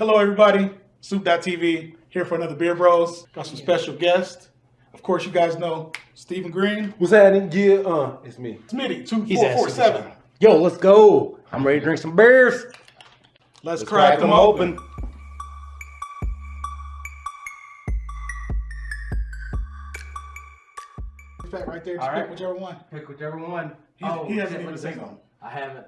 Hello, everybody. Soup.tv here for another Beer Bros. Got some special guests. Of course, you guys know Stephen Green, What's happening? Yeah, uh, it's me. Smitty, two He's at four seven. Yo, let's go. I'm ready to drink some beers. Let's, Let's crack, them open. Fact right there. Just pick right. whichever one. Pick whichever one. He, he hasn't even seen them. I haven't.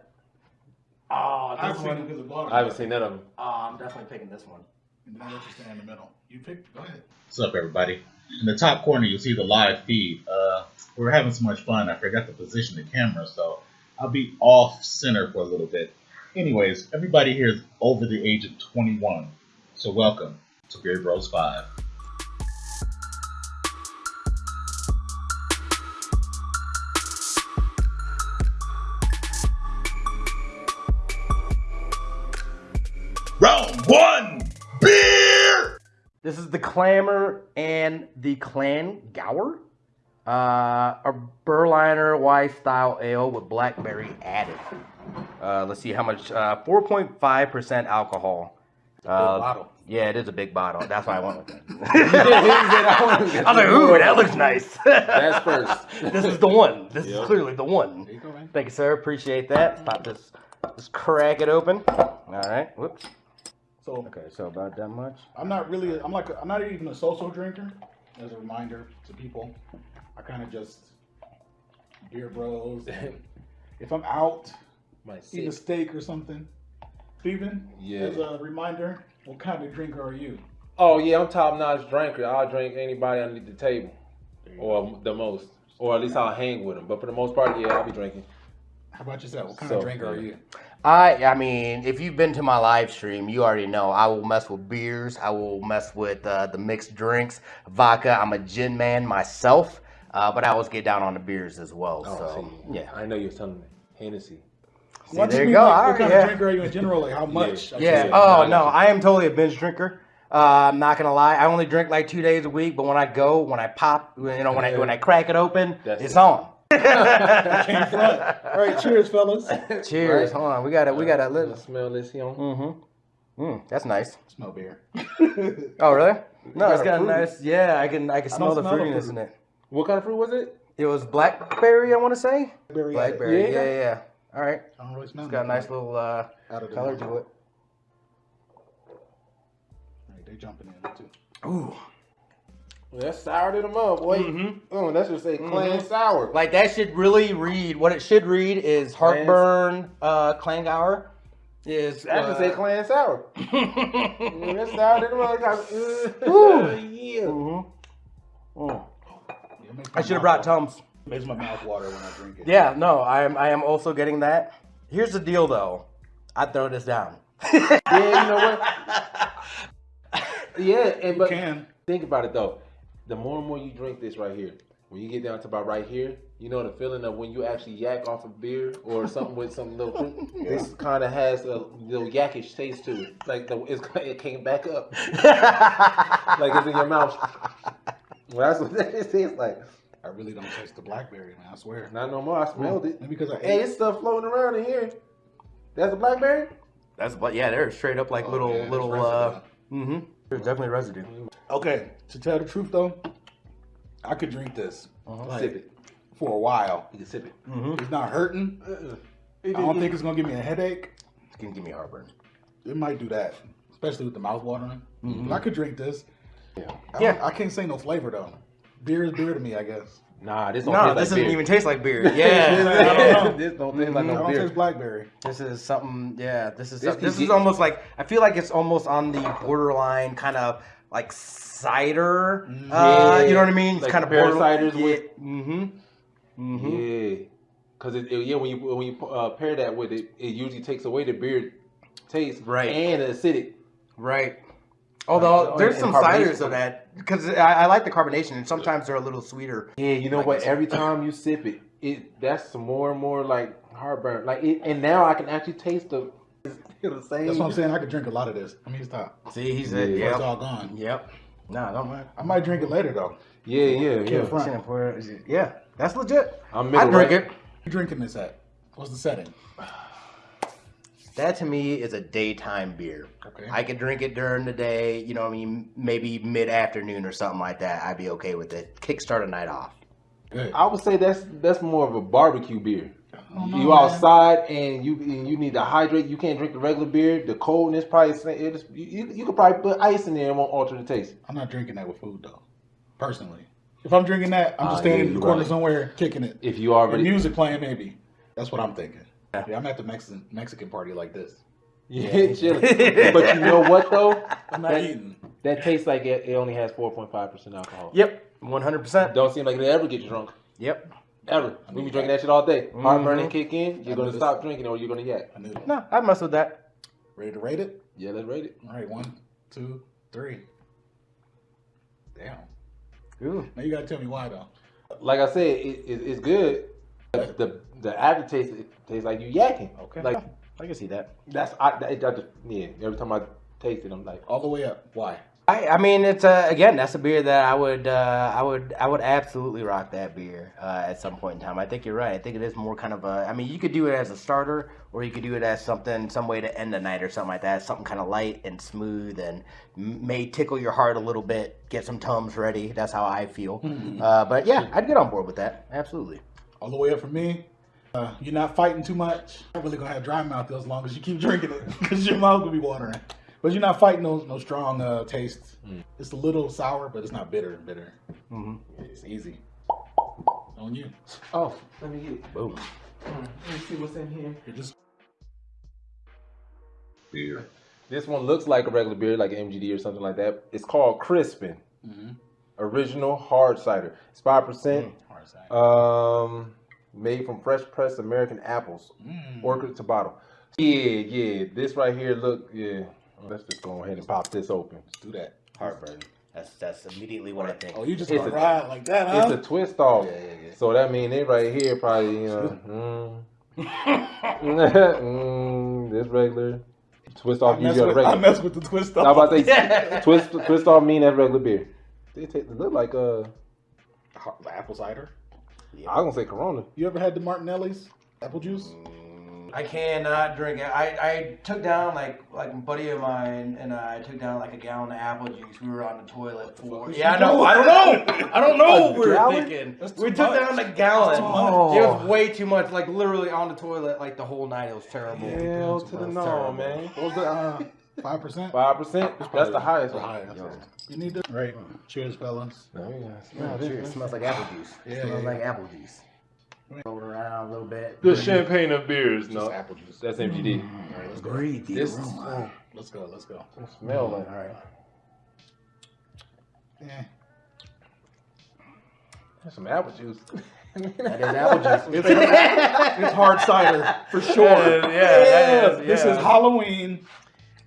Oh, I've this seen them one. because of. I haven't seen none of them. Oh, I'm definitely picking this one. And then I'll you stand in the middle. You pick. Go ahead. What's up, everybody? In the top corner, you'll see the live feed. Uh, we're having so much fun, I forgot to position the camera, so I'll be off center for a little bit. Anyways, everybody here is over the age of 21, so welcome to Beer Bros 5. Clamor and the Clan Gower. Uh, a Berliner Weiss style ale with blackberry added. Uh, let's see how much. Uh, 4.5% alcohol. Uh, bottle. Yeah, it is a big bottle. That's why I went with it. I was like, ooh, that looks nice. That's first. this is the one. This Yep. is clearly the one. You go. Thank you, sir. Appreciate that. Pop this. Let's crack it open. All right. Whoops. So Okay, so about that much. I'm not really. I'm like. I'm not even a social drinker. As a reminder to people, I kind of just beer bros. if I'm out, Might eat a steak or something. Steven, Yeah. as a reminder, what kind of drinker are you? Oh yeah, I'm top notch drinker. I'll drink anybody underneath the table, or the most, or at least I'll hang with them. But for the most part, yeah, I'll be drinking. How about yourself? What kind So, of drinker are you? I I mean, if you've been to my live stream, you already know I will mess with beers. I will mess with uh, the mixed drinks, vodka. I'm a gin man myself, uh, but I always get down on the beers as well. Oh, so see, yeah, I know you was telling me Hennessy. See, Well, I just there you mean, go. like, All what right, kind yeah. of drinker are you in general? Like how much? I should Yeah. Oh I no. I am totally a binge drinker. Uh, I'm not gonna lie. I only drink like two days a week, but when I go, when I pop, you know, when I when I crack it open, That's it's it. on. Can't front. All right, cheers, fellas. Cheers. Right. Hold on, we gotta we gotta Let let. smell this here. Mm-hmm. Mm, that's nice. Smell beer. Oh really? No, it's got a nice. Yeah, I can I can I smell the smell the fruitiness in it. What kind of fruit was it? It was blackberry, I want to say. Blackberry. Blackberry. Yeah. Yeah, yeah. yeah. All right. I don't really smell. It's got a nice little uh, out of color to it. All right, they're jumping in too. Ooh. Well, that's sour to them up, boy. Mhm. Oh, that's just say clan Mhm. sour. Like that should really read. What it should read is heartburn. Uh, Klangauer is. I just say uh, clan sour. Mm, that's sour to them up. Uh, Ooh. yeah. mhm. Mm. Yeah, it I should have brought water. Tums. Makes my mouth water when I drink it. Yeah, no, I am. I am also getting that. Here's the deal, though. I throw this down. Yeah, you know what? yeah, and You but can. think about it though. The more and more you drink this right here, when you get down to about right here, you know the feeling of when you actually yak off a beer or something with some little fruit. This kind of has a little yakish taste to it. Like the it's, it came back up, like it's in your mouth. Well, that's what that tastes like. I really don't taste the blackberry, man. I swear. Not no more. I smelled it. Because I Hey, ate. it's stuff floating around in here. That's a blackberry. That's but yeah, they're straight up like Oh, little man, there's little. uh Mm-hmm. There's definitely residue. Okay, to tell the truth though, I could drink this Uh-huh. like, Sip it. for a while. You can sip it. Mm-hmm. It's not hurting. Uh-uh. I don't think it's gonna give me a headache. It's gonna give me heartburn. It might do that, especially with the mouth watering. But I could drink this. Yeah. I Yeah. I can't say no flavor though. Beer is beer to me, I guess. Nah, this don't No, taste this like doesn't beer. even taste like beer. Yeah, don't this don't taste like no beer. taste blackberry. this is something. Yeah, this is This some- this is get- almost like I feel like it's almost on the borderline kind of like cider. Uh, Yeah. you know what I mean? It's Like kind of pear borderline. ciders yeah. with- Mm-hmm. Mm-hmm. Yeah, because it, it- yeah when you when you uh, pair that with it, it usually takes away the beer taste, Right. and the acidic. Right. Although Like, there's some carbonation. ciders of that because I, I like the carbonation and sometimes they're a little sweeter. Yeah, you know Like what? Every time you sip it, it that's more and more like heartburn. Like it, and now I can actually taste the the same. That's what I'm saying. I could drink a lot of this. I mean, stop. See, he's Yeah. a It's all gone. Yep. No, don't mind. I might drink it later though. Yeah, yeah, yeah. Can't front. Shouldn't pour it. Yeah, that's legit. I'm I drink right. it. You drinking this at? What's the setting? That to me is a daytime beer. Okay. I could drink it during the day, you know, what I mean, maybe mid afternoon or something like that. I'd be okay with it. Kickstart a night off. Good. I would say that's that's more of a barbecue beer. don't you man. outside and you and you need to hydrate. You can't drink the regular beer. The coldness probably it is, you, you you could probably put ice in there and it won't alter the taste. I'm not drinking that with food though. Personally, if I'm drinking that, I'm just Ah, standing yeah, in the corner right. somewhere kicking it. If you With already music playing, maybe. That's what I'm thinking. Yeah. Yeah, I'm at the Mexican Mexican party like this. yeah, chilling. but you know what though? I'm not That- eating. That tastes like it, it only has four point five percent alcohol. Yep, 100%. Don't seem like it ever get you drunk. Yep. Ever. We be drinking that shit all day. Heartburning Mhm. kick in, you're I gonna knew stop drinking or you're gonna yak. I knew it. No, I'd mess with that. Ready to rate it? Yeah, let's rate it. All right, one, two, three. Damn. Ooh. Now you gotta tell me why though. Like I said, it, it, it's good. The the aftertaste it tastes like you yakking. Okay. Like I can see that. that's I, that, that just, yeah. Every time I taste it, I'm like, All the way up. Why? I, I mean, it's uh, again, that's a beer that I would, uh, I would, I would absolutely rock that beer uh, at some point in time. I think you're right. I think it is more kind of a. I mean, you could do it as a starter, or you could do it as something, some way to end the night or something like that. Something kind of light and smooth, and may tickle your heart a little bit. Get some tums ready. That's how I feel. uh, but yeah, I'd get on board with that. Absolutely. All the way up for me. Uh, you're not fighting too much. You're really gonna have dry mouth as long as you keep drinking it, because your mouth will be watering. But you're not fighting no no strong uh, tastes. It's a little sour, but it's not bitter. Bitter. hmm It's easy. On you. oh, let me get it. Boom. Let me see what's in here. You're just Beer. This one looks like a regular beer, like MGD or something like that. It's called Crispin mm-hmm. Original Hard Cider. It's five percent. hard side. Um, made from fresh pressed American apples, Mm. orchard to bottle. Yeah, yeah. This right here, look, yeah. Let's just go ahead and pop this open. Let's do that. Heartburn. That's that's immediately what I think. Oh, you just It's gonna a- ride like that, huh? It's a twist off. Yeah, yeah, yeah. So that means it right here probably, you know, mm, mm, this regular. Twist I off mess, usually with, a I regular. mess with the twist I was about to say Yeah. twist twist off mean that's regular beer. They take they look like uh The apple cider. I was gonna say Corona. You ever had the Martinelli's apple juice? I cannot drink it. I, I took down like like a buddy of mine and I took down like a gallon of apple juice. We were on the toilet for. Yeah, I know. I don't know. I don't know what we were gallon? thinking. We took much. down a gallon. That's too much. It was way too much. Like literally on the toilet like the whole night. It was terrible. Hell to the no, man. What was the uh, five percent? Five percent. That's the highest. The one. highest. You need to right. Cheers, fellas. Oh, yeah. Oh, cheers. this. smells like apple juice. Yeah, smells yeah, like yeah. apple juice. Roll it around a little bit. The champagne of beers. Just No, apple juice. that's MGD. Mm-hmm. Mm-hmm. All right, let's go. Breathe the This oh, aroma. Let's go. Let's go. oh, smell like. All right. Yeah. That's some apple juice. That is apple juice. It's, it's hard cider for sure. yeah, that is. This is. Halloween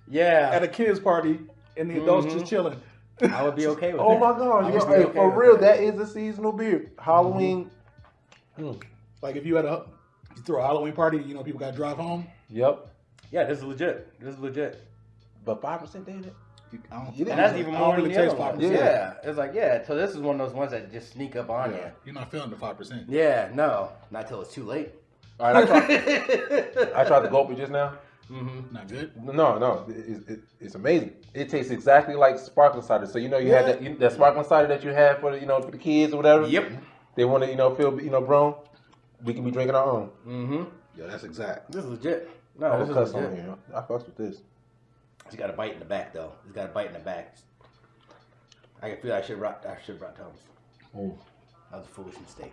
Yeah. at a kids party, and the adults Mhm. just chilling. I would be okay with Oh that. my god! You're, would be hey, okay for real, that. that is a seasonal beer. Halloween. Mm. Like if you had a you throw a Halloween party, you know people got to drive home. Yep. Yeah, this is legit. This is legit. But five percent, David. You, I don't, And that's even more than the taste other five ones. percent. Yeah. It's like, yeah, so this is one of those ones that just sneak up on Yeah, you're not feeling the five percent. Yeah, no. Not till it's too late. All right, I tried, I tried to gulp it just now. Mm-hmm. Not good. No, no, it, it, it's amazing. It tastes exactly like sparkling cider. So you know you had that you, that sparkling cider that you had for the, you know for the kids or whatever. Yep. They want to you know feel you know grown. We can be drinking our own. Mm-hmm. Yeah, that's exact. This is legit. No, I this is cuss on legit. here. I fucks with this. He's got a bite in the back though. He's got a bite in the back. I can feel I should brought I should brought Tums. Mm. That was a foolish mistake.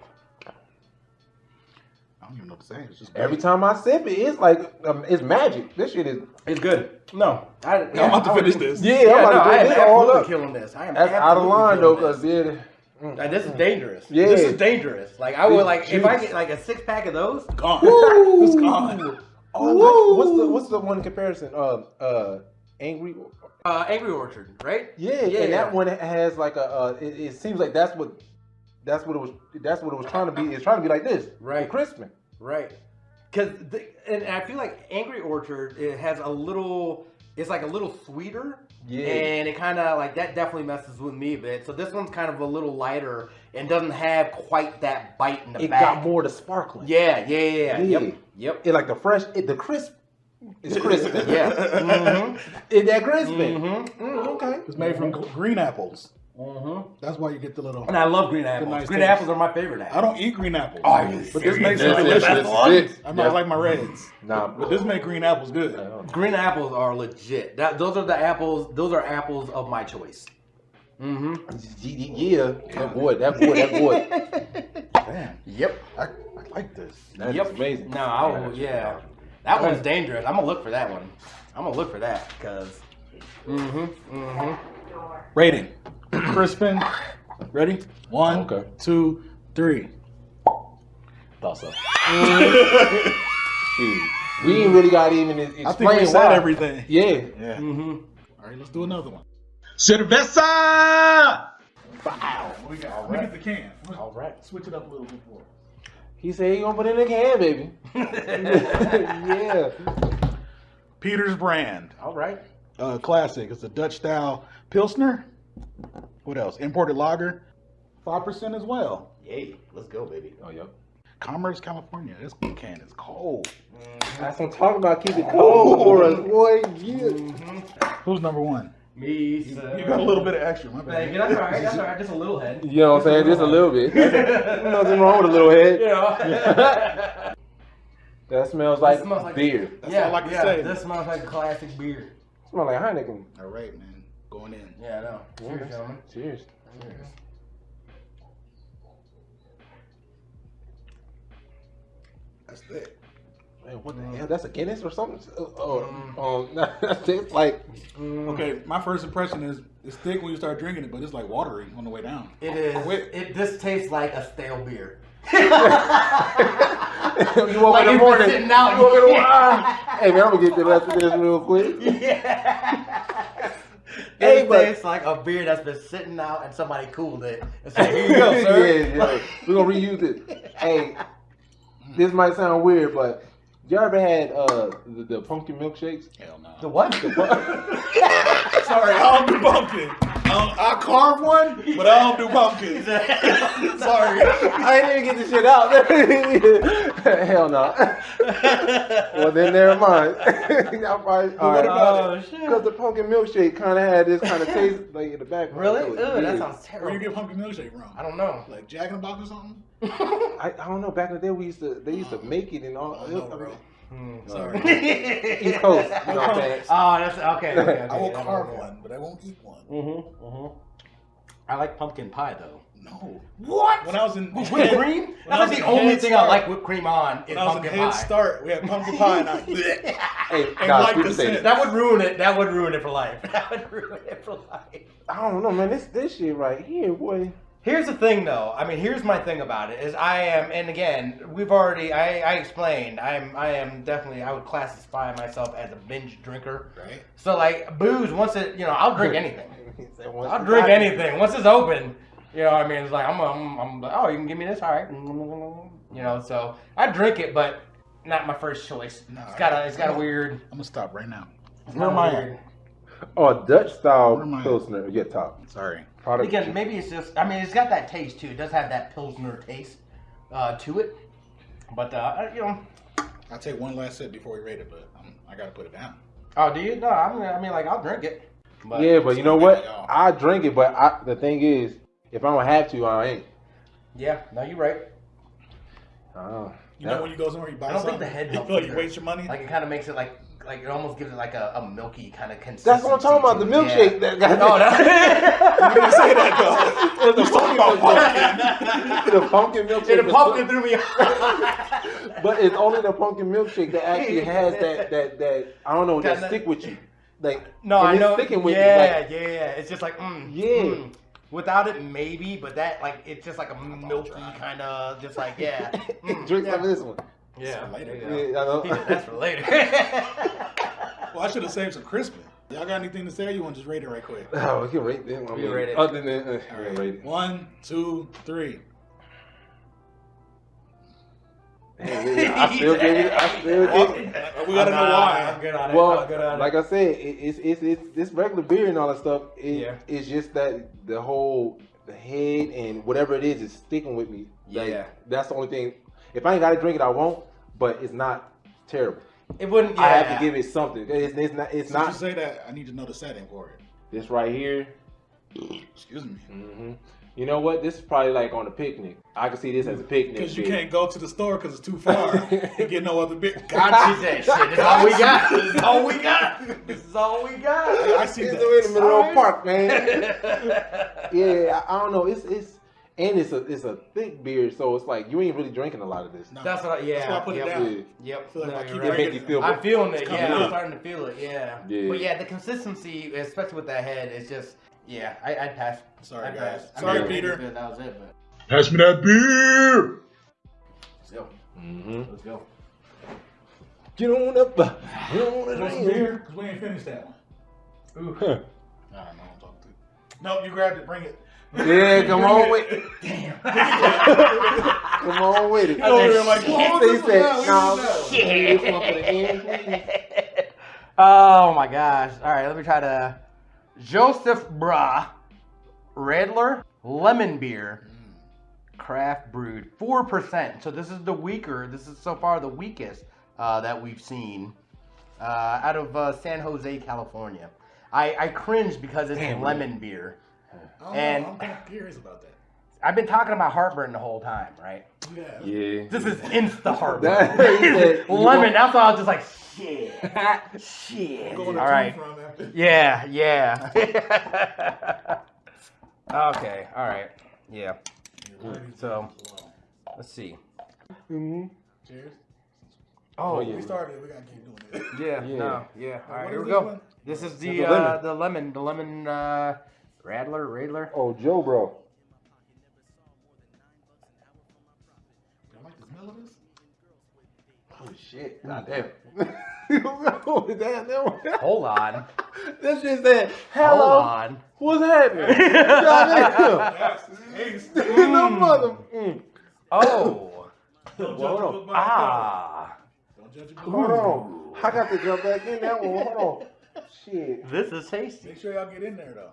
I don't even know what to say. It's just Every time I sip it, it's like um, it's magic. This shit is. It's good. No, I, I'm about to I finish would- this. Yeah, Yeah, I'm about I to am drink this all up. killing this. I am That's out of line though, cause this. yeah. Like, this is dangerous. Yeah. This is dangerous. Like I would Big like if I get like a six pack of those. gone. It's gone. Oh, what's the what's the one comparison? Uh, uh, angry. Uh, Angry Orchard, right? Yeah, Yeah, and yeah. that one has like a. Uh, it, it seems like that's what, that's what it was. That's what it was trying to be. It's trying to be like this, Right. Crispin. Right. Because and I feel like Angry Orchard it has a little. It's like a little sweeter. Yeah. And it kind of like that definitely messes with me a bit. So this one's kind of a little lighter and doesn't have quite that bite in the back. It back. got more to sparkling. Yeah, yeah, yeah, yeah. Yeah. Yep. Yep. It like the fresh, it, the crisp. It's crispy. Yeah. Mm-hmm. Is that crispy? Mm-hmm. Mm, okay. It's made from green apples. Mm-hmm. That's why you get the little. And I love green apples. nice green taste. apples are my favorite apples. I don't eat green apples. Oh, you but this makes them That's delicious. I might Yeah. like my reds. Nah, But this makes green apples good. Green apples are legit. That those are the apples. Those are apples of my choice. Mm-hmm. yeah, that boy, that boy, that boy. Damn, Yep. I, I like this. That's yep. amazing. No, I, will, yeah. That one's dangerous. I'm gonna look for that one. I'm gonna look for that because. Mm-hmm. Mm-hmm. Rating. Crispin. Ready? One, Okay. two, three. Thought so. Shoot. We ain't really got even explain I think we said why. everything. Yeah. Yeah. Mm-hmm. All right, let's do another one. Cerveza! Wow. We got? Look at the can. All right. Switch it up a little bit more. He said he gonna put it in the can, baby. yeah. Peter's brand. All right. Uh, classic. It's a Dutch style Pilsner. What else? Imported lager. 5% as well. Yay. Let's go, baby. Oh, yep. Commerce, California. This can is cold. Mm-hmm. That's what I'm talking about. Keep it cold oh, for us, boy. Yeah. Mm-hmm. Who's number one? Me. sir. You got a little bit of extra. My Thank you. bad. That's all right. That's all right. Just a little head. You know what I'm saying? Just a little bit. Nothing wrong with a little head. You know. That smells like, It smells like- beer. That's yeah, all I can yeah. say. This smells like a classic beer. Smell like Heineken. All right, man. Going in. Yeah, I know. Cheers, gentlemen. Cheers. That's thick. Man, what the mm. hell? That's a Guinness or something? Uh, oh, mm. oh, oh it's like mm. Okay, my first impression is it's thick when you start drinking it, but it's like watery on the way down. It is. Wait. It. This tastes like a stale beer. you woke Like in the morning. sitting out. You woke in the ah. Hey man, I'm gonna get the rest of this real quick. Yeah. Hey, but- tastes like a beer that's been sitting out and somebody cooled it. And said, "Here you go, sir." yeah, yeah. We're gonna reuse it. Hey, this might sound weird, but y'all ever had uh the, the pumpkin milkshakes? Hell no. The what? Sorry, I don't do pumpkin. I carve one, but I don't do pumpkins. Sorry. I didn't even get the shit out. Hell no. well then, never mind. Y'all probably, all what right. about oh shit. Because the pumpkin milkshake kind of had this kind of taste like in the background. Really? so Ew, that sounds terrible. Where you terrible. get pumpkin milkshake from? I don't know. Like Jack in the Box or something? I, I don't know. Back in the day, we used to they used to oh. make it and all. Oh, I don't know. Hmm. Sorry. East Coast. You know what Oh, that's okay. okay, okay I will yeah, carve yeah. one, but I won't eat one. Mm-hmm. Mm-hmm. I like pumpkin pie though. No. What? When I was in Whipped Head- cream? when I That's was the only Head thing I like whipped cream on is When I was in pumpkin Head pie. Start, we had pumpkin pie, and I. Hey, And guys, like we the can say scent. this. That would ruin it. That would ruin it for life. That would ruin it for life. I don't know, man. This this shit right here, boy. Here's the thing, though. I mean, here's my thing about it: is I am, and again, we've already, I, I explained, I am, I am definitely, I would classify myself as a binge drinker. Right? So, like, booze, once it, you know, I'll drink anything. He said once I'll drink anything once it's open. You know, what I mean, it's like I'm, I'm, I'm like, oh, you can give me this, all right. You know, so I drink it, but not my first choice. No, it's got a, it's got a I'm- weird. I'm gonna stop right now. it's Where got am a I weird- at? Oh, Dutch style Where am I at? pilsner. Yeah, top Sorry. Product. Again, maybe it's just. I mean, it's got that taste too. It does have that pilsner taste uh, to it. But uh, you know, I'll take one last sip before we rate it, but I'm, I gotta put it down. oh, do you? No, I mean, I mean, like I'll drink it. But, yeah, but you know what? I drink it, but I, the thing is, if I don't have to, I ain't. Yeah, no, you're right. Oh, You know when you go somewhere you buy I don't think the head you helps feel like you waste your money. Like it kind of makes it like like it almost gives it like a, a milky kind of consistency. that's what I'm talking about. The milkshake. Yeah. That got No, no. you didn't say that though. the talking about pumpkin. the pumpkin milkshake. Yeah, the pumpkin threw me off. But it's only the pumpkin milkshake that actually has that that that I don't know that that- stick with you. Like No, I know. Sticking with yeah, you. Like, yeah, yeah. It's just like, mm, Yeah. mm. Without it, maybe, but that like it's just like a milky kind of, just like yeah. Mm, drink yeah. some of this one. Yeah, for later. there Yeah, He know. said, That's for later. Well, I should have saved some crispin. Y'all got anything to say? Or you want to just rate it right quick? Oh, we can rate them. We mean, rate it. Other than uh, we right. rate it. One, two, three. Hey, I still give it. I still give it. we gotta know why. I'm good on it. Well, I'm good on like it. I said, it, it's it's it's this regular beer and all that stuff. It, Yeah. It's just that the whole the head and whatever it is is sticking with me. Like, Yeah. That's the only thing. If I ain't got to drink it, I won't. But it's not terrible. It wouldn't. Yeah. I have to give it something. It's, it's not. It's So you not say that, I need to know the setting for it. this right here. Excuse me. hmm You know what? This is probably like on a picnic. I can see this as a picnic. Because you beer. can't go to the store because it's too far. you get no other bit. God, she said, "Shit, this is all we got. This is all we got. This is all we got." I see It's that. in the middle of Alright. the park, man. yeah, I, I don't know. It's it's and it's a it's a thick beer, so it's like you ain't really drinking a lot of this. No. That's what. I, yeah. That's why I put it down. Yeah. Yep. feel like no, I keep right. it make you feel. I'm feeling it. Yeah, coming I'm starting to feel it. Yeah. Yeah. But yeah, the consistency, especially with that head, is just. Yeah, I, I'd pass. Sorry, I'd guys. pass. I Sorry, mean, Peter. That was it, but Pass me that beer. let's go. Mm-hmm. Let's go. Get on up. Get on Want some beer? Because we ain't finished that one. Ooh. Nah, no, I'm talking to. Nope, you grabbed it. Bring it. Yeah, come on with it. Damn. Come on with it. You over like, Shit. oh, They said, down, no, leave it down. shit. This one for the end, please. oh my gosh. All right, let me try to. Joseph Bra, Radler, lemon beer, craft brewed, 4%. So this is the weaker, this is so far the weakest uh, that we've seen uh, out of uh, San Jose, California. I, I cringe because it's Damn, lemon beer. I And- know, I'm kind of curious about that. I've been talking about heartburn the whole time, right? Yeah. Yeah. This is insta heartburn. That- he said, you lemon, that's why I was just like, shit. Shit. I'm going to right. from after. Yeah, yeah. okay, all right. Yeah. So- Let's see. Mhm. Cheers. Oh, Oh, We yeah. started. We gotta keep doing it. yeah, Yeah. no, yeah. All right, What here is we this go. one? This is the the uh, lemon. the lemon, the lemon uh, Radler, Radler. Oh, Joe, bro. I like the smell of this? Oh shit! Goddamn. oh, damn, damn. Hold on, That shit said, hold on. what's happening?" That's taste. no mother. Mm. Oh, Don't judge Hold a on. book by its cover. ah, Don't judge a. Hold on. I got to jump back in that one. Hold on. Shit. this is tasty. Make sure y'all get in there though.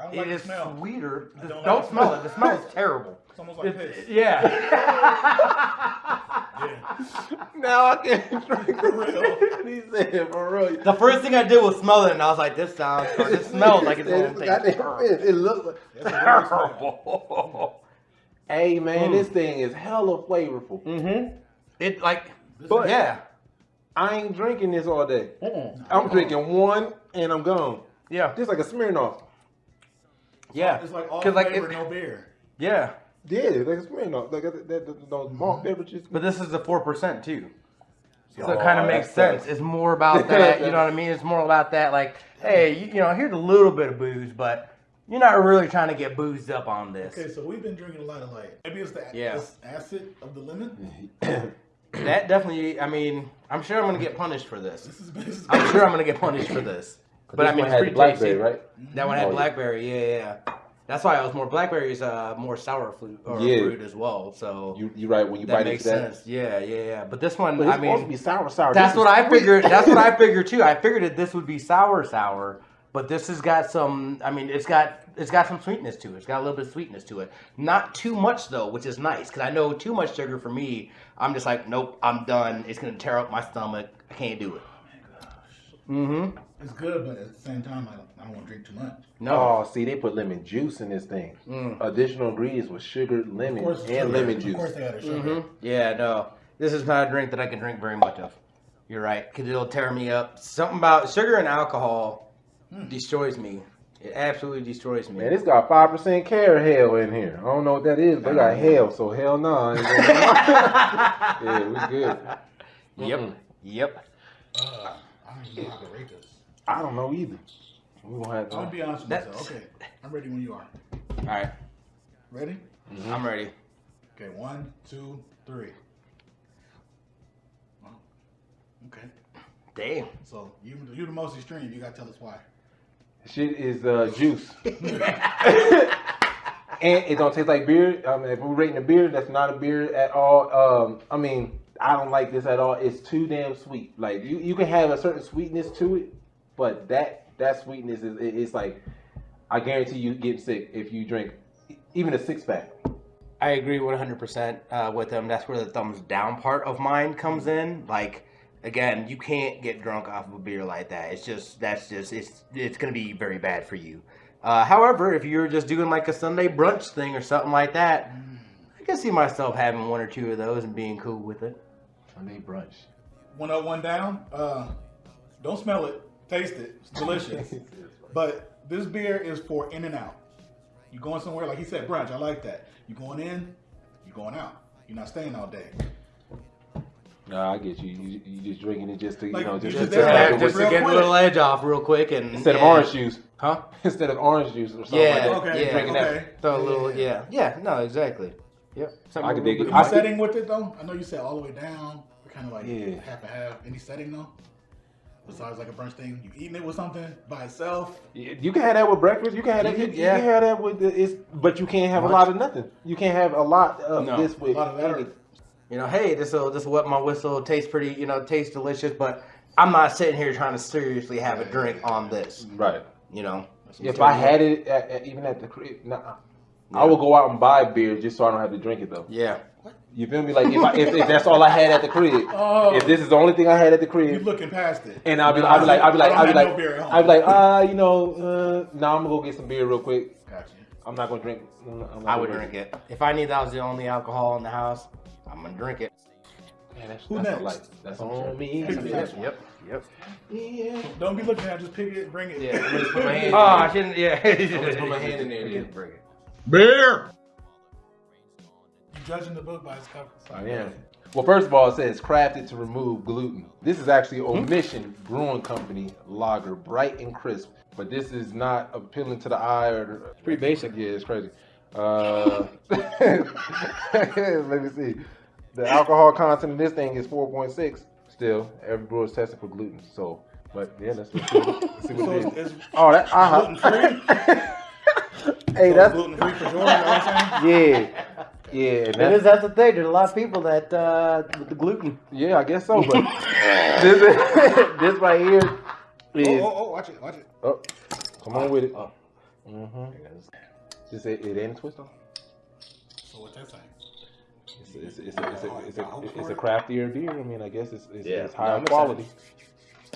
I don't It like is the smell. sweeter. I This- don't Don't, like the smell smell. it. The smell is terrible. It's almost like It's- piss. yeah. Yeah. Now I can't drink For real. He said for real. The first thing I did was smell it, and I was like, "This sounds, or this smells like it's He going said, to "Goddamn terrible." piss." It looks like. It's a weird smell. terrible. Hey man, Mm. this thing is hella flavorful. mm-hmm. It like, This is- yeah, I ain't drinking this all day. Mm-mm. I'm drinking one and I'm gone. yeah, Just like a Smirnoff. Yeah, It's like all 'Cause, like, flavor, no beer. yeah. Yeah, it's like a Smirnoff. Like that, that, that, those malt mm-hmm. beverages. But this is the four percent too, so Oh, it kind of makes sense. sucks. It's more about that. You know what I mean? It's more about that. Like, hey, you, you know, here's a little bit of booze, but you're not really trying to get boozed up on this. Okay, so we've been drinking a lot of like maybe it's the Yeah. acid of the lemon. That definitely. I mean, I'm sure I'm gonna get punished for this. This is, this is I'm sure I'm gonna get punished for this. But I mean, it's pretty tasty. right? That one had Oh, blackberry, yeah, yeah. That's why I was more blackberries, uh, more sour fruit or Yeah. fruit as well. So You you right when you that bite makes into that. sense. Yeah, yeah, yeah. But this one, But it's I supposed to be sour, sour. that's This what is I figured. That's what I figured too. I figured that this would be sour, sour. But this has got some. I mean, it's got it's got some sweetness to it. It's got a little bit of sweetness to it. Not too much though, which is nice because I know too much sugar for me. I'm just like, nope, I'm done. It's gonna tear up my stomach. I can't do it. Mm-hmm. it's good, but at the same time, I don't, I don't want to drink too much. No. Oh, see, they put lemon juice in this thing. Mm. Additional ingredients with sugar, lemon, course, and sugar. lemon Of juice. course, they added sugar. hmm Yeah, no. This is not a drink that I can drink very much of. You're right, because it'll tear me up. Something about sugar and alcohol destroys me. It absolutely destroys me. Man, it's got five percent carrot hell in here. I don't know what that is, but it got hell, so hell no. I ain't gonna- yeah, we good. Yep. Mm-mm. Yep. Uh, I don't even know how to rate this. I don't know either. We gonna have I'm gonna be honest with myself. Okay, I'm ready when you are. All right. Ready? I'm ready. Okay, one, two, three. Well, okay. Damn. So you you the most extreme. You gotta tell us why. Shit is uh, juice, and it don't taste like beer. I mean, if we're rating a beer, that's not a beer at all. Um, I mean, I don't like this at all. It's too damn sweet. Like you, you can have a certain sweetness to it, but that that sweetness is it- it's like I guarantee you get sick if you drink even a six pack. I agree 100% uh, with them. That's where the thumbs down part of mine comes in. Like, again, you can't get drunk off of a beer like that. It's just, that's just, it's, it's going to be very bad for you. Uh, however, if you're just doing like a Sunday brunch thing or something like that, I can see myself having one or two of those and being cool with it. Sunday brunch. One up, one down. Uh, don't smell it. Taste it. It's delicious. but this beer is for in and out. You going somewhere, like he said, brunch. I like that. You going in, you going out. You're not staying all day. No, I get you. You, you just drinking it just to you Like, know just, just to there, have just to real get a little edge off real quick and instead of orange juice. Huh? Instead of orange juice or something Yeah, like that. Okay, yeah. Drinking okay. that. Throw a little, Yeah. yeah, yeah, no, exactly. Yep. I could dig it. Any I setting with it though? I know you said all the way down. Kind of like Yeah. half and half. Any setting though? Besides like a brunch thing, you eating it with something by itself. You you can have that with breakfast. You can have that. You, Yeah. you can have that with the, it's, but you can't have Lunch. a lot of nothing. You can't have a lot of No, this A with. lot of that. Or, You know, hey, this will this will wet my whistle. Tastes pretty, you know, tastes delicious, but I'm not sitting here trying to seriously have a drink on this. Right. You know. If I had it at, at, even at the crib, nah, I would go out and buy beer just so I don't have to drink it though. Yeah. You feel me? Like if, I, if, if that's all I had at the crib, Oh. if this is the only thing I had at the crib, you crib, looking past it. and I'll be, I'll be like, I'll be like, I I'll be like, no beer. I'll be like, ah, you know, uh, now I'm gonna go get some beer real quick. Gotcha. I'm not gonna drink. I'm not I would drink it. If I knew that was the only alcohol in the house, I'm gonna drink it. Man, that's, Who that's next? light. That's on me. Pick the Yep. Yep. Yeah. Don't be looking at it, just pick it, bring it. Yeah, I'm just put my hand. Oh, I shouldn't. Yeah. I'm just put my hand in there, Bring yeah. bring it. Beer. You judging the book by its cover. I am. Well, first of all, it says crafted to remove gluten. This is actually Omission Brewing Company lager, bright and crisp. But this is not appealing to the eye or. It's pretty basic. Yeah, it's crazy. Uh, let me see. The alcohol content in this thing is 4.6. Still, every brewer is tested for gluten. So, but yeah, let's, let's see, what- So it's, it's Oh, that uh gluten-free? hey, so that's gluten free for Jordan. You know what I'm saying? yeah, yeah. and It that's- is. That's the thing. There's a lot of people that uh, with the gluten. Yeah, I guess so. But this, this right here is. Oh, oh, oh, watch it, watch it. Oh, come on with it. Oh. Mm-hmm. Just it, it ain't twist on. So what's that saying? It's, it's, it's, a, it's, a, it's, a, it's a craftier beer. I mean, I guess it's, it's, Yeah. it's higher I'm quality.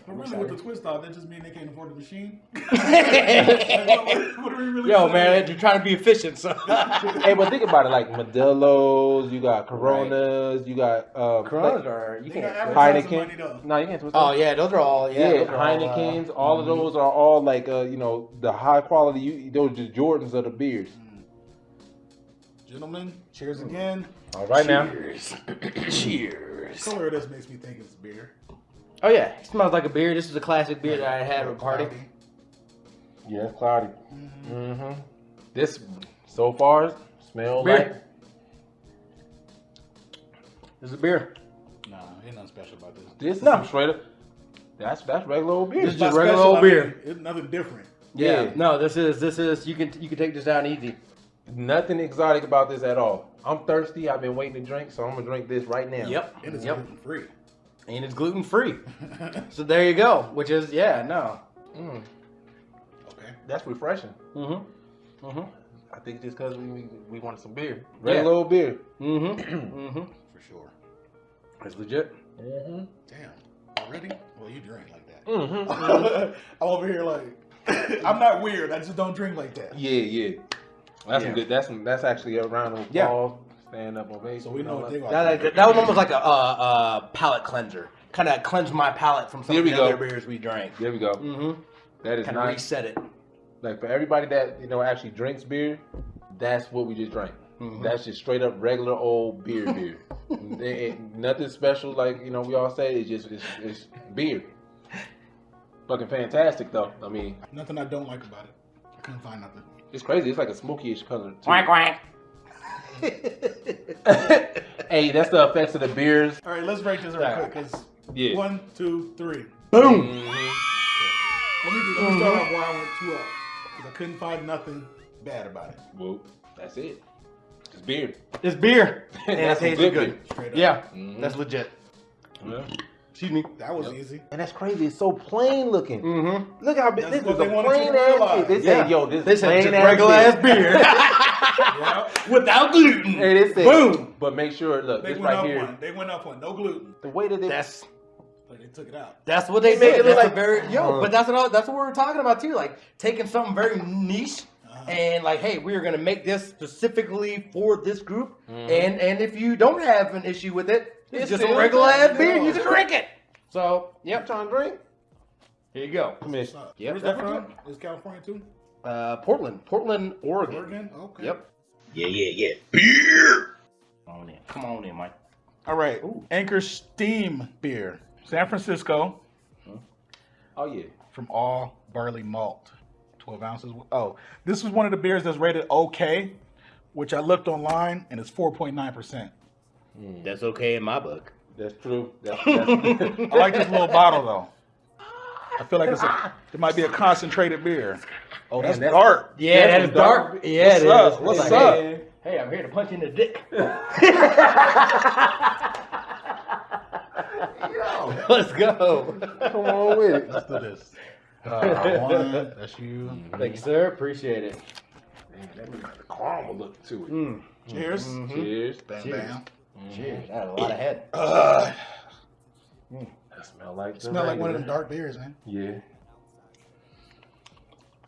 But really, with the twist off, that just means they can't afford the machine. Like, what, what, what are we really Yo, man, you're trying to be efficient, so. hey, but think about it. Like Modelo's, you got Coronas, you got um, Coronas like, are you can't. advertising money Heineken. No, you can't twist. Oh on. yeah, those are all yeah. Yeah, those are all, uh, Heineken's, all of mhm. those are all like uh, you know the high quality. You, those are just Jordans of the beers. Gentlemen, cheers again. All right now. Cheers. The Cheers. color of this makes me think it's beer. Oh yeah, it smells like a beer. This is a classic beer that I had at a party. Cloudy. Yeah, it's cloudy. Mhm. Mm-hmm. This so far smells Beer. like This is a beer. Nah, ain't nothing special about this. this. No. No, straight up. That's that's regular old beer. This is just regular special, old I mean, beer. It's nothing different. Yeah. Yeah. No, this is this is you can you can take this down easy. Nothing exotic about this at all. I'm thirsty. I've been waiting to drink, so I'm gonna drink this right now. Yep. It is Yep. gluten free. And it's gluten free. So there you go. Which is yeah no. Mm, okay. that's refreshing. Mm-hmm. Mm-hmm. I think just because we, we we wanted some beer. Yeah. Regular old beer. Mm-hmm. mm-hmm. For sure. It's legit. Mm-hmm. Damn. Already? Well, you drink like that. Mm-hmm. I'm over here like, I'm not weird. I just don't drink like that. yeah, yeah. That's Yeah. some good. That's some, that's actually a round of Yeah. Applause. Stand up ovation. So we know what they are. That, that, that was almost like a, uh, uh, palate cleanser. Kind of cleansed my palate from some Here of we the go. other beers we drank. There we go. Mm-hmm. That is Kind of nice. reset it. Like for everybody that you know actually drinks beer, that's what we just drank. Mhm. That's just straight up regular old beer beer. It ain't nothing special like you know we all say. It's just it's, it's beer. Fucking fantastic though. I mean, Nothing I don't like about it. I couldn't find nothing. it's crazy. It's like a smoky-ish color. Too. Quack quack. hey, that's the effects of the beers. All right, let's break this real quick. Cause Yeah. one, two, three. Boom. Mhm. Let me, let me start off why I went two up. Because I couldn't find nothing bad about it. Well, that's it. It's beer. It's beer. And it That's some tastes good good. beer. Straight up. Yeah, Mhm. that's legit. Yeah. Excuse me. That was Yep. easy. And that's crazy. It's so plain looking. Mm-hmm. Look how big this what is they a plain ass beer. They Yeah. say, yo, this This is is plain ass regular beer. ass beer. Yeah. Without gluten. Hey, they said, Boom. But make sure, look, They this went right up here, one. They went up one. No gluten. the way that they That's But they took it out. that's what they They make said. it look a like- very yo, Uh. but that's what I- that's what we were talking about too. Like taking something very niche Uh-huh. and like, hey, we are gonna make this specifically for this group. Mhm. And and if you don't have an issue with it, it's It's just a regular ass beer. Yeah. You can drink it. So Yep, yep, trying to drink. here you go. Come here. What's up? Yep. Where's that from? Is California too? Uh, Portland, Portland, Oregon. Oregon? Okay. Yep. Yeah, yeah, yeah. Beer. Come on in. Come on in, Mike. All right. Ooh. Anchor Steam Beer. San Francisco Oh yeah. from all barley malt. 12 ounces. Oh, this was one of the beers that's rated okay, which I looked online and it's 4.9%. That's okay in my book. That's true. That's, that's, I like this little bottle though. I feel like it's a, it might be a concentrated beer. Oh, that's that's- dark. Yeah, That's that is dark. dark. Yeah, What's it up? is. What's It's up? Hey, hey, I'm here to punch you in the dick. Let's go. Come on with it. Let's do this. Uh, one, that's you. Thank you, sir. Appreciate it. That means the caramel look to it. Mm. Cheers. Mhm. Cheers. Bam, Cheers. bam. Cheers. That had a lot of head. Uh, That smell like. the smell like one of them dark beers, man. Yeah.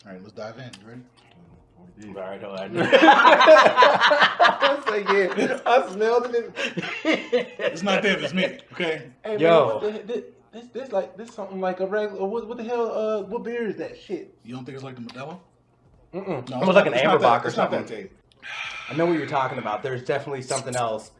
All right, let's dive in. You ready? All right, all right. I say yeah. I smelled it. It's not them, it's me. Okay. Hey, man, Yo. what the- this, this, this like this something like a regular. What, what the hell? Uh, what beer is that shit? You don't think it's like the Modelo? Mm-mm. No, Almost like an it's AmberBock or It's not that something. taste. I know what you're talking about. There's definitely something else.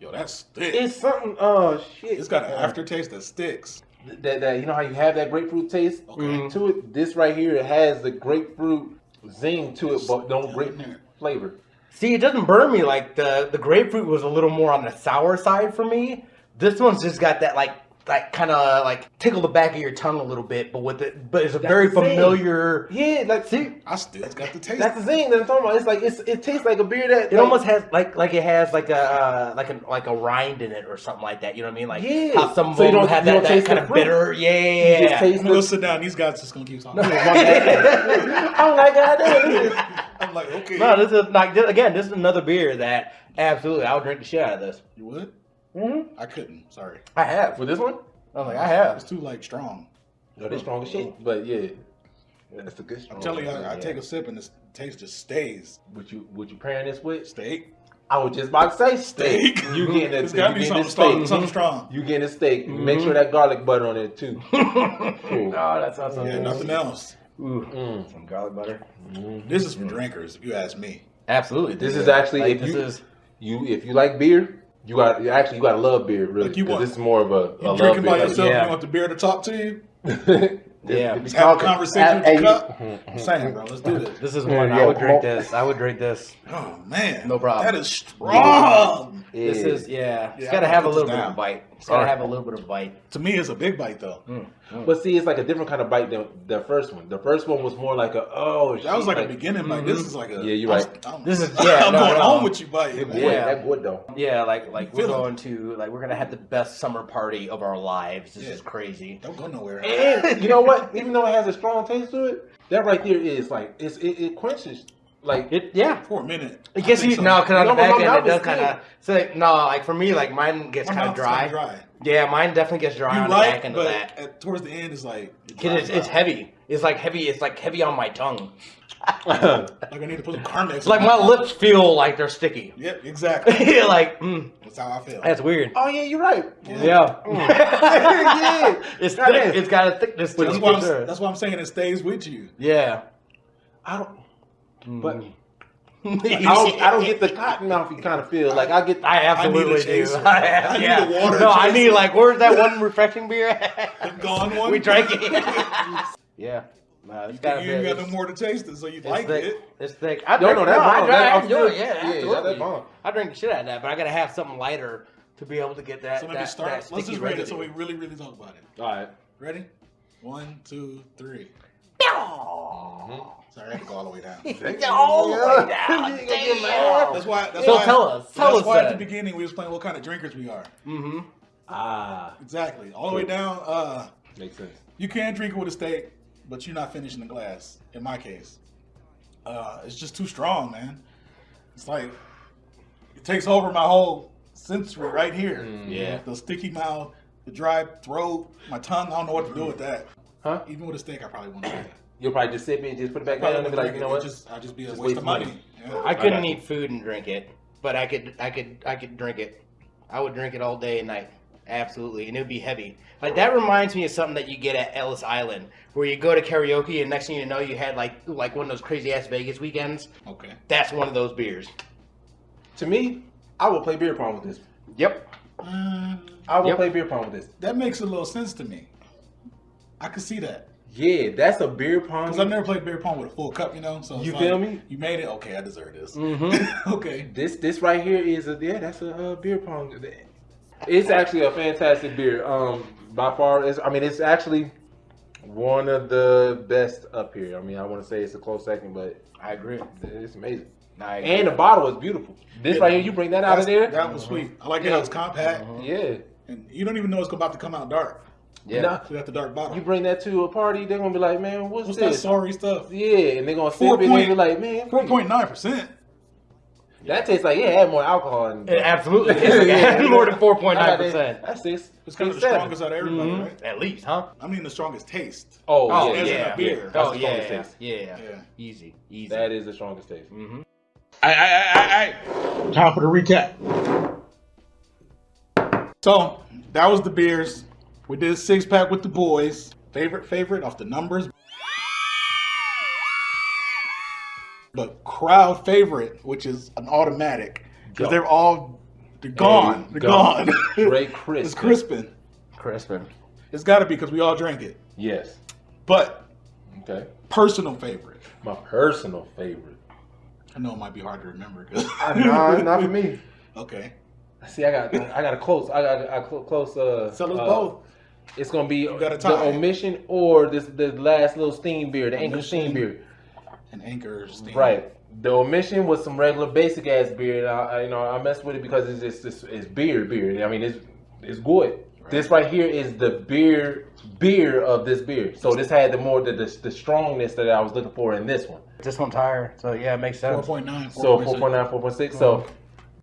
Yo, that's thick. It's something. Oh shit! it's got an aftertaste that sticks. that, that you know how you have that grapefruit taste Okay. Mhm. to it. This right here it has the grapefruit zing to it, but no Yeah, grapefruit flavor. See, it doesn't burn me like the the grapefruit was a little more on the sour side for me. This one's just got that like like kind of like tickle the back of your tongue a little bit, but with it, but it's a That's very familiar. Yeah, like See, I still got the taste. that's the thing that I'm talking about. It's like it's, it tastes like a beer that it like, almost has like like it has like a uh, like a like a rind in it or something like that. You know what I mean? Like Yeah. how some So you them don't- have you that, don't that taste kind the of fruit. bitter. you Yeah. just taste I'm gonna go the. sit down. These guys just gonna keep talking. I'm like, God damn, this is- I'm like, okay. no, this is like again. This is another beer that absolutely I would drink the shit out of this. You would? Mm-hmm. I couldn't. Sorry. I have. for this one. I was like, I have. It's too like strong. No, they strong as shit, but yeah, that's a good. I'm telling you, one, I, I take a sip and the taste just stays. Would you would you pairing this with? Steak. I was just about to say steak. Steak. You getting a, It's gotta you be getting something a strong. steak. Something strong. You getting a steak. Make Mhm. sure that garlic butter on it too. oh, that's sounds so Yeah, nothing else. Ooh, Mm. some garlic butter. This is for drinkers, if you ask me. Absolutely. This is actually like, if this you is you if you like beer, you got actually you gotta love beer really. Like you 'cause want- this is more of a, You a love drinking by yourself, yeah. you want the beer to talk to you? yeah. Just have a conversation with the cup? I'm saying, bro, let's do this. This is Yeah, one I would drink. well- This I would drink this. Oh man, No problem. That is strong. This is yeah. It's Yeah, got to have a little bit of bite. It's got to Alright. have a little bit of bite. To me, it's a big bite though. Mm. But see, it's like a different kind of bite than the first one. The first one was more like a oh. That was shit, like a beginning. Like this is like a. Yeah, you're right. I'm- This is- yeah, I'm no, going no. home with you, bite. That man. good, Yeah. that good though. Yeah, like like we're going to like we're gonna have the best summer party of our lives. This Yeah. is crazy. Don't go nowhere. And you know what? Even though it has a strong taste to it, that right there is like it's, it, it quenches like It yeah. For a minute. It gets I think you so. no, because on No, the back end it does kind of. So like, no, like for me, like mine gets kind of dry. dry. Yeah, mine definitely gets dry You're on the back end but of that. at, towards the end, it's like it 'Cause it's, it's heavy. It's like heavy. It's like heavy on my tongue. Like I need to put some Carmex. It's like my lips feel like they're sticky. Yep, exactly. like mm, That's how I feel. that's weird. oh yeah, you're right. Yeah. yeah. It's That thick. is. It's got a thickness to That's it. why, I'm, sure. that's why I'm saying it stays with you. Yeah. I don't. But Mm. I don't, I don't get the cotton mouth. You kind of feel like I get. I absolutely I need a do. I, have, I need yeah. a water No, I chaser. need like where's that one refreshing beer? The gone one. we drank it. yeah. No, it's You, gotta you got no more to taste it, so you like thick. it. It's thick. I No, drink, no, that's I, bomb. drink, That- I I'm do it. good. Yeah, Yeah, absolutely. that's bomb. I drink the shit out of that, but I gotta have something lighter to be able to get that. So let that, me start. Let's sticky just rate it so we really, really talk about it. All right. Ready? One, two, three. Sorry, I had to go all the way down. All the way down. You ain't gonna get mad. That's why. That's So why, tell us. Tell that's us why at the beginning we was playing what kind of drinkers we are. Mm-hmm. Ah, Exactly. All the way down. Uh, makes sense. you can drink it with a steak, but you're not finishing the glass. In my case, uh, it's just too strong, man. It's like it takes over my whole sensory right here. Mm. Yeah. The sticky mouth, the dry throat, my tongue. I don't know what to do with that. Huh? Even with a steak, I probably wouldn't do that. You'll probably just sip it and just put it back Probably down and be like, you know what? It Just, I'd just be a Just waste waste of money. money. Yeah. I couldn't got eat food and drink it, but I could, I could, I could drink it. I would drink it all day and night. Absolutely, and it would be heavy. Like that reminds me of something that you get at Ellis Island, where you go to karaoke and next thing you know, you had like like one of those crazy ass Vegas weekends. Okay. That's one of those beers. To me, I will play beer pong with this. Yep. Uh, I will Yep. play beer pong with this. that makes a little sense to me. I could see that. Yeah, that's a beer pong. Because I've never played beer pong with a full cup, you know? So You like, feel me? You made it. Okay, I deserve this. Mm-hmm. okay. This this right here is a yeah, that's a uh, beer pong. It's actually a fantastic beer. Um, by far, it's, I mean, it's actually one of the best up here. I mean, I want to say it's a close second, but I agree. it's amazing. I And the bottle is beautiful. This right here, you bring that out of there. That was sweet. I like it how it's compact. Yeah. And you don't even know it's about to come out dark. Yeah. Nah, So you got the dark bottle. you bring that to a party, they're gonna be like, man, what's, What's that sorry stuff? Yeah, and they're gonna sip Four it and point- be like, man, Four point nine percent. that tastes like yeah, it had more alcohol. In It absolutely is. Like, it had more than four point nine percent. That's six. It's kind of the strongest out of everybody, Mhm. right? At least, huh? I mean, the strongest taste. Oh, Oh yeah, as yeah, a beer. That's oh the yeah, strongest taste. yeah, Yeah. Easy, easy. That is the strongest taste. Mm-hmm. I, I, I, I, Time for the recap. So that was the beers. We did a six pack with the boys. Favorite, favorite off the numbers. But crowd favorite, which is an automatic, because they're all they're gone. Hey, they're go. gone. Great crisp. it's crispin. Crispin. It's got to be because we all drank it. Yes. But Okay. personal favorite. My personal favorite. I know it might be hard to remember. 'cause- no, not for me. okay. See, I got, I got a close, I got a close. Uh, us uh, both. It's gonna be the omission or this the last little steam beer, the anchor Omission. steam beer. An anchor steam. Right. The omission was some regular basic ass beer. And I, I, you know, I messed with it because it's just it's, it's beer, beer. I mean, it's it's good. This right here is the beer beer of this beer. So this had the more the, the the strongness that I was looking for in this one. This one's higher, so yeah, it makes sense. 4.9. So 4.6. 4.9, 4.6. So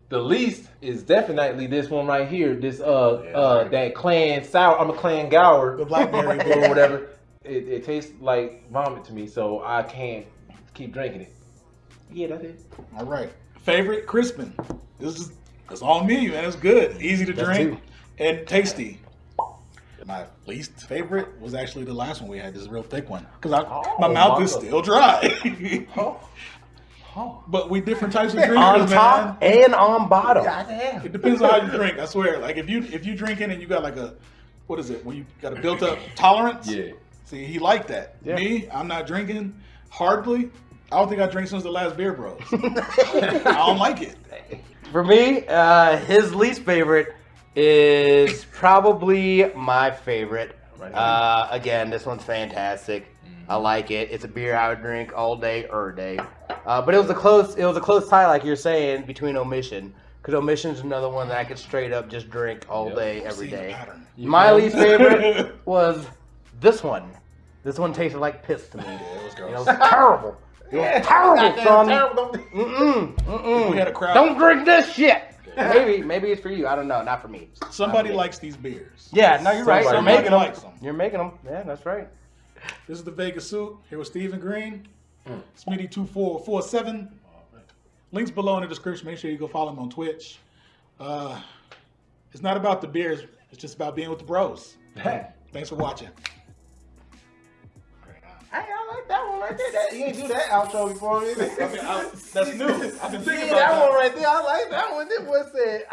the least is definitely this one right here. This uh uh that clan sour. I'm a clan gower. The blackberry or whatever. It, it tastes like vomit to me, so I can't keep drinking it. Yeah, that's it. All right. Favorite Crispin. This is it's all me, man. It's good, easy to That's drink, two. and tasty. My least favorite was actually the last one we had. This real thick one because my Oh, mouth is mama. still dry. Oh, but we different types of drinkers, on man. top and on bottom. goddamn. It depends on how you drink. I swear. Like if you if you drinking and you got like a what is it when you got a built up tolerance? Yeah. See, he liked that. Yeah. Me, I'm not drinking hardly. I don't think I drank since the last beer, bros. I don't like it. For me, uh, his least favorite is probably my favorite. Right. Uh, again, this one's fantastic. I like it. It's a beer I would drink all day or day. Uh, but it was a close. It was a close tie, like you're saying, between omission. Because omission's another one that I could straight up just drink all Yep. day, every See the day. pattern. My least favorite was this one. This one tasted like piss to me. Yeah, it was It was terrible. It was terrible, son. Terrible. Mm-mm, mm-mm. We had a crowd. Don't drink this shit. Maybe, maybe it's for you. I don't know. Not for me. Somebody for me. likes these beers. Yeah, no, you're right. You're making them. likes 'em. You're making them. Yeah, that's right. This is the Vegas suit. Here with Stephen Green. Smitty two four four seven. Links below in the description. Make sure you go follow him on Twitch. Uh, it's not about the beers. It's just about being with the bros. Thanks for watching. Hey, I like that one right there. That, you ain't do that outro before me. that's new. I've been thinking Yeah, about that that. one right there. I like that one. This was said.